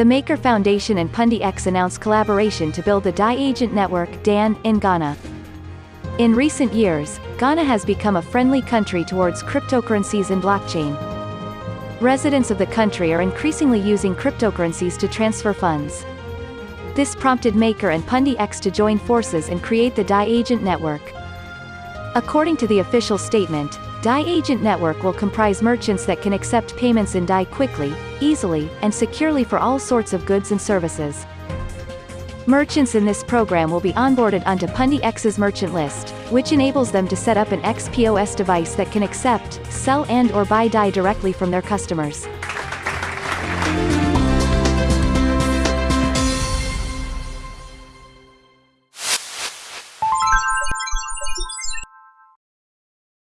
The Maker Foundation and Pundi X announced collaboration to build the DAI Agent Network DAN, in Ghana. In recent years, Ghana has become a friendly country towards cryptocurrencies and blockchain. Residents of the country are increasingly using cryptocurrencies to transfer funds. This prompted Maker and Pundi X to join forces and create the DAI Agent Network. According to the official statement, DAI Agent Network will comprise merchants that can accept payments in DAI quickly, easily, and securely for all sorts of goods and services. Merchants in this program will be onboarded onto Pundi X's merchant list, which enables them to set up an XPOS device that can accept, sell and or buy DAI directly from their customers.